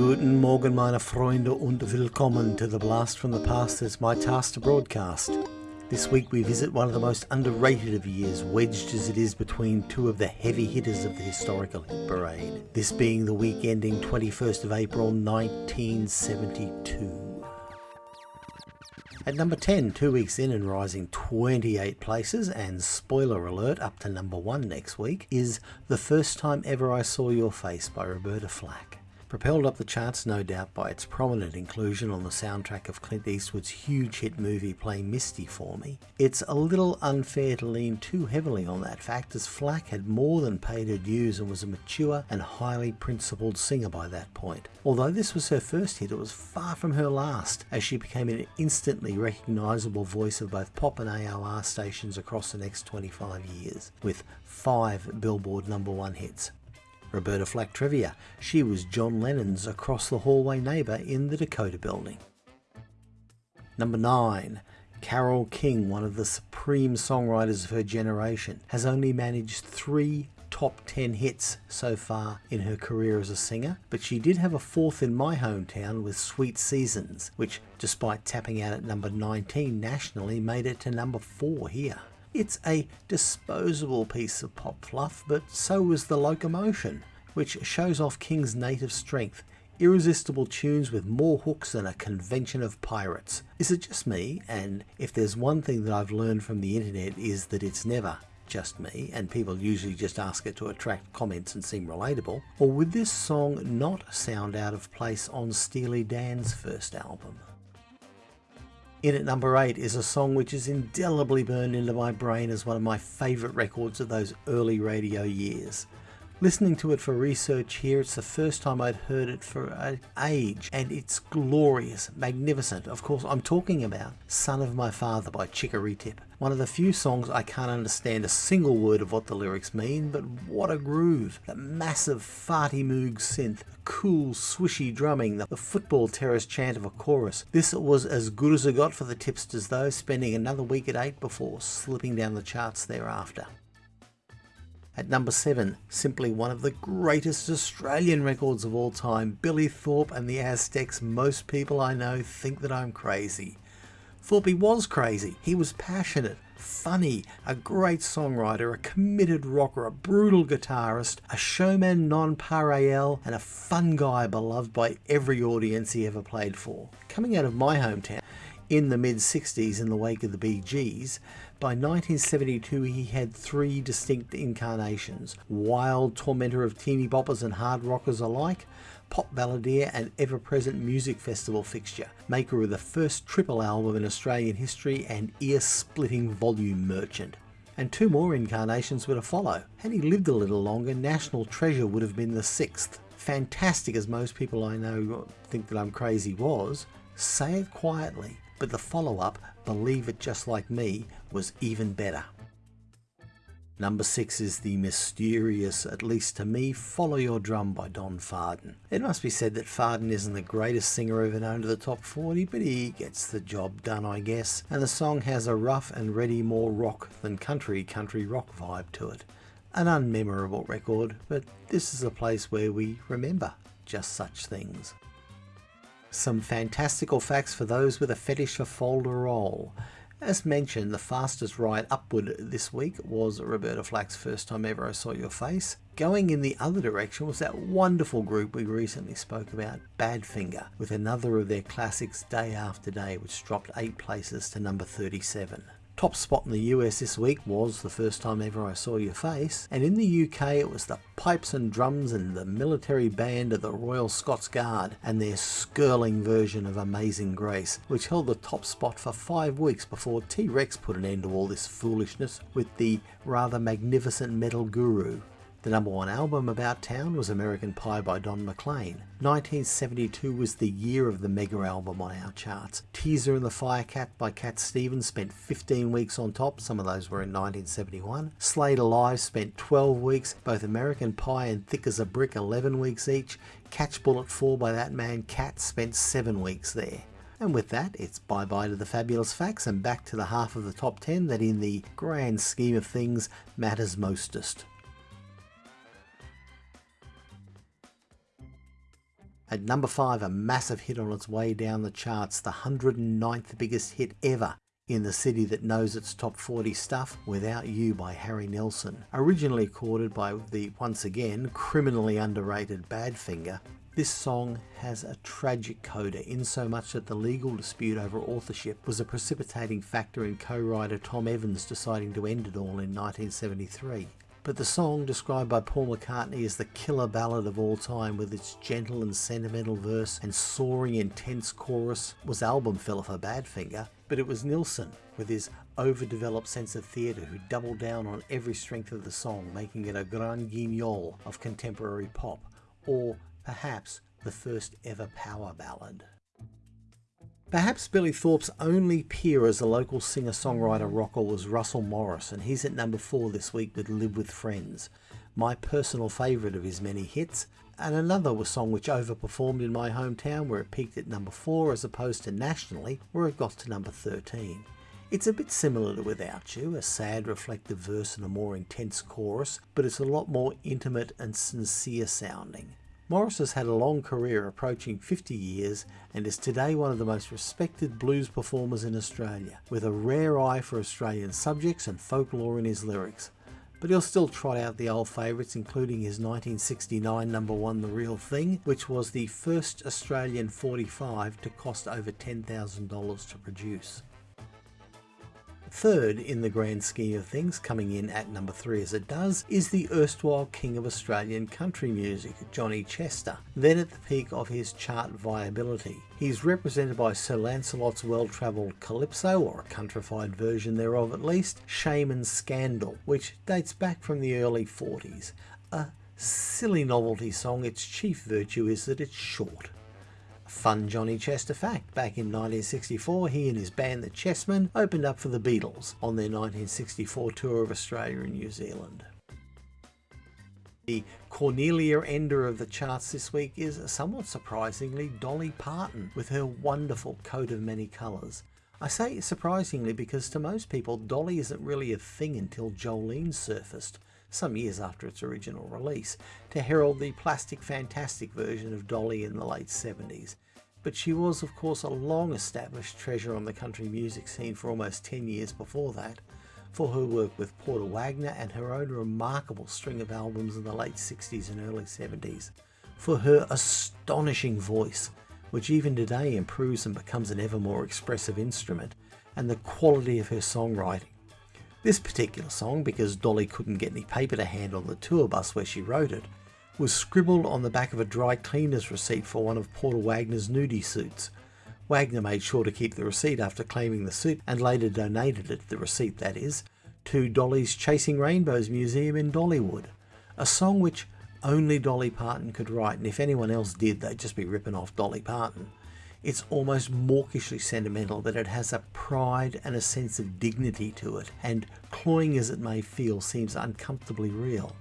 Guten Morgen, meine Freunde, und willkommen to the blast from the past that's my task to broadcast. This week we visit one of the most underrated of years, wedged as it is between two of the heavy hitters of the historical hit parade. This being the week ending 21st of April 1972. At number 10, two weeks in and rising 28 places, and spoiler alert, up to number 1 next week, is The First Time Ever I Saw Your Face by Roberta Flack. Propelled up the charts no doubt by its prominent inclusion on the soundtrack of Clint Eastwood's huge hit movie Play Misty for Me, it's a little unfair to lean too heavily on that fact as Flack had more than paid her dues and was a mature and highly principled singer by that point. Although this was her first hit, it was far from her last as she became an instantly recognisable voice of both pop and AOR stations across the next 25 years, with five Billboard number one hits. Roberta Flack trivia. She was John Lennon's across the hallway neighbour in the Dakota building. Number 9. Carole King, one of the supreme songwriters of her generation, has only managed three top 10 hits so far in her career as a singer, but she did have a fourth in my hometown with Sweet Seasons, which, despite tapping out at number 19 nationally, made it to number 4 here. It's a disposable piece of pop fluff, but so was The Locomotion, which shows off King's native strength. Irresistible tunes with more hooks than a convention of pirates. Is it just me? And if there's one thing that I've learned from the internet is that it's never just me, and people usually just ask it to attract comments and seem relatable, or would this song not sound out of place on Steely Dan's first album? In at number 8 is a song which is indelibly burned into my brain as one of my favourite records of those early radio years. Listening to it for research here, it's the first time I'd heard it for an age, and it's glorious, magnificent. Of course, I'm talking about Son of My Father by Chicory Tip. One of the few songs I can't understand a single word of what the lyrics mean, but what a groove. The massive farty moog synth, the cool swishy drumming, the football terrace chant of a chorus. This was as good as it got for the tipsters though, spending another week at 8 before slipping down the charts thereafter. At number 7, simply one of the greatest Australian records of all time, Billy Thorpe and the Aztecs. Most people I know think that I'm crazy. Thorpe was crazy. He was passionate, funny, a great songwriter, a committed rocker, a brutal guitarist, a showman non pareil, and a fun guy beloved by every audience he ever played for. Coming out of my hometown, in the mid 60s in the wake of the Bee Gees. By 1972, he had three distinct incarnations wild tormentor of teeny boppers and hard rockers alike, pop balladeer and ever present music festival fixture, maker of the first triple album in Australian history, and ear splitting volume merchant. And two more incarnations were to follow. Had he lived a little longer, National Treasure would have been the sixth. Fantastic as most people I know think that I'm crazy was, say it quietly but the follow-up, Believe It Just Like Me, was even better. Number 6 is the mysterious, at least to me, Follow Your Drum by Don Farden. It must be said that Farden isn't the greatest singer ever known to the top 40, but he gets the job done I guess, and the song has a rough and ready more rock than country country rock vibe to it. An unmemorable record, but this is a place where we remember just such things. Some fantastical facts for those with a fetish for folderol. As mentioned, the fastest ride upward this week was Roberta Flack's First Time Ever I Saw Your Face. Going in the other direction was that wonderful group we recently spoke about, Badfinger, with another of their classics Day After Day, which dropped 8 places to number 37. Top spot in the US this week was The First Time Ever I Saw Your Face, and in the UK it was the pipes and drums and the military band of the Royal Scots Guard and their skirling version of Amazing Grace, which held the top spot for five weeks before T-Rex put an end to all this foolishness with the rather magnificent Metal Guru. The number one album about town was American Pie by Don McLean. 1972 was the year of the mega album on our charts. Teaser and the Firecat by Cat Stevens spent 15 weeks on top, some of those were in 1971. Slade Alive spent 12 weeks, both American Pie and Thick as a Brick 11 weeks each. Catch Bull at Four by that man Cat spent 7 weeks there. And with that, it's bye bye to the fabulous facts and back to the half of the top 10 that, in the grand scheme of things, matters mostest. At number 5, a massive hit on its way down the charts, the 109th biggest hit ever in the city that knows its top 40 stuff, Without You by Harry Nilsson Originally recorded by the, once again, criminally underrated Badfinger, this song has a tragic coda in so much that the legal dispute over authorship was a precipitating factor in co-writer Tom Evans deciding to end it all in 1973. But the song, described by Paul McCartney as the killer ballad of all time with its gentle and sentimental verse and soaring intense chorus, was album filler for Badfinger, but it was Nilsson, with his overdeveloped sense of theatre, who doubled down on every strength of the song, making it a grand guignol of contemporary pop, or perhaps the first ever power ballad. Perhaps Billy Thorpe's only peer as a local singer-songwriter rocker was Russell Morris, and he's at number 4 this week with Live With Friends, my personal favourite of his many hits, and another was a song which overperformed in my hometown where it peaked at number 4 as opposed to nationally where it got to number 13. It's a bit similar to Without You, a sad reflective verse and a more intense chorus, but it's a lot more intimate and sincere sounding. Morris has had a long career approaching 50 years and is today one of the most respected blues performers in Australia, with a rare eye for Australian subjects and folklore in his lyrics. But he'll still trot out the old favourites, including his 1969 number one The Real Thing, which was the first Australian 45 to cost over $10,000 to produce. Third in the grand scheme of things, coming in at number three as it does, is the erstwhile king of Australian country music, Johnny Chester, then at the peak of his chart viability. He's represented by Sir Lancelot's well-travelled Calypso, or a countrified version thereof at least, Shame and Scandal, which dates back from the early 40s. A silly novelty song, its chief virtue is that it's short. Fun Johnny Chester fact, back in 1964 he and his band the Chessmen opened up for the Beatles on their 1964 tour of Australia and New Zealand. The Cornelia ender of the charts this week is, somewhat surprisingly, Dolly Parton with her wonderful coat of many colours. I say surprisingly because to most people Dolly isn't really a thing until Jolene surfaced, some years after its original release, to herald the plastic fantastic version of Dolly in the late 70s. But she was of course a long established treasure on the country music scene for almost 10 years before that, for her work with Porter Wagoner and her own remarkable string of albums in the late 60s and early 70s, for her astonishing voice, which even today improves and becomes an ever more expressive instrument, and the quality of her songwriting, this particular song, because Dolly couldn't get any paper to hand on the tour bus where she wrote it, was scribbled on the back of a dry cleaner's receipt for one of Porter Wagoner's nudie suits. Wagoner made sure to keep the receipt after claiming the suit and later donated it, the receipt that is, to Dolly's Chasing Rainbows Museum in Dollywood, a song which only Dolly Parton could write, and if anyone else did, they'd just be ripping off Dolly Parton. It's almost mawkishly sentimental, but it has a pride and a sense of dignity to it, and cloying as it may feel, seems uncomfortably real.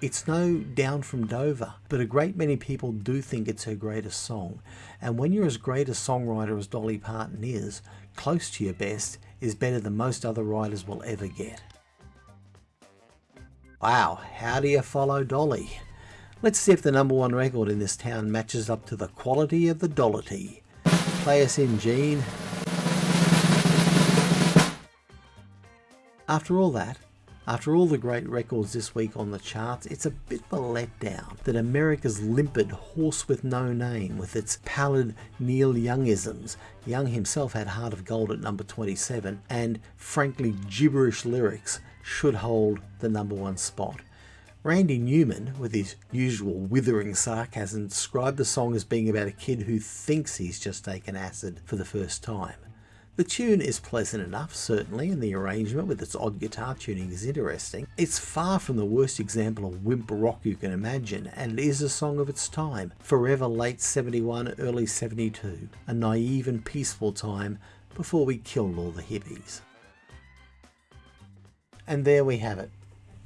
It's no Down from Dover, but a great many people do think it's her greatest song, and when you're as great a songwriter as Dolly Parton is, close to your best is better than most other writers will ever get. Wow, how do you follow Dolly? Let's see if the number one record in this town matches up to the quality of the Dollity. Play us in, Gene. After all that, after all the great records this week on the charts, it's a bit of a letdown that America's limpid horse with no name, with its pallid Neil Youngisms, Young himself had Heart of Gold at number 27, and frankly gibberish lyrics, should hold the number one spot. Randy Newman, with his usual withering sarcasm, described the song as being about a kid who thinks he's just taken acid for the first time. The tune is pleasant enough, certainly, and the arrangement with its odd guitar tuning is interesting. It's far from the worst example of wimp rock you can imagine, and it is a song of its time, forever late 71, early 72, a naive and peaceful time before we killed all the hippies. And there we have it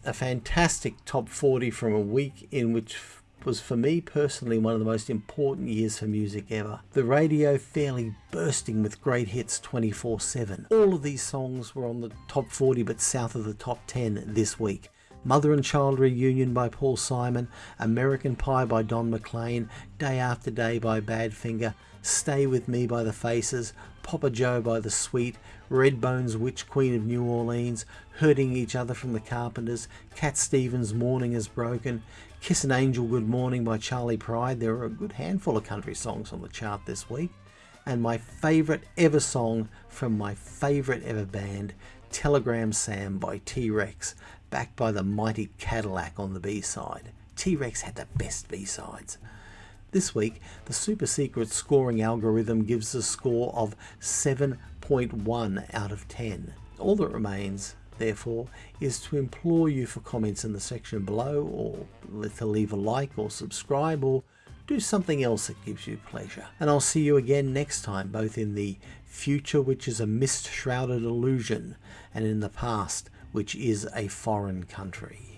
a fantastic top 40 from a week in which was for me personally one of the most important years for music ever. The radio fairly bursting with great hits 24 7. All of these songs were on the top 40 but south of the top 10 this week. Mother and Child Reunion by Paul Simon, American Pie by Don McLean, Day After Day by Badfinger, Stay With Me by The Faces, Papa Joe by The Sweet, Redbone's Witch Queen of New Orleans, Hurting Each Other from the Carpenters, Cat Stevens' Morning is Broken, Kiss an Angel Good Morning by Charley Pride. There are a good handful of country songs on the chart this week. And my favourite ever song from my favourite ever band, Telegram Sam by T Rex, backed by the mighty Cadillac on the B side. T Rex had the best B sides. This week, the super secret scoring algorithm gives a score of 7.1 out of 10. All that remains therefore, is to implore you for comments in the section below or to leave a like or subscribe or do something else that gives you pleasure. And I'll see you again next time, both in the future, which is a mist-shrouded illusion, and in the past, which is a foreign country.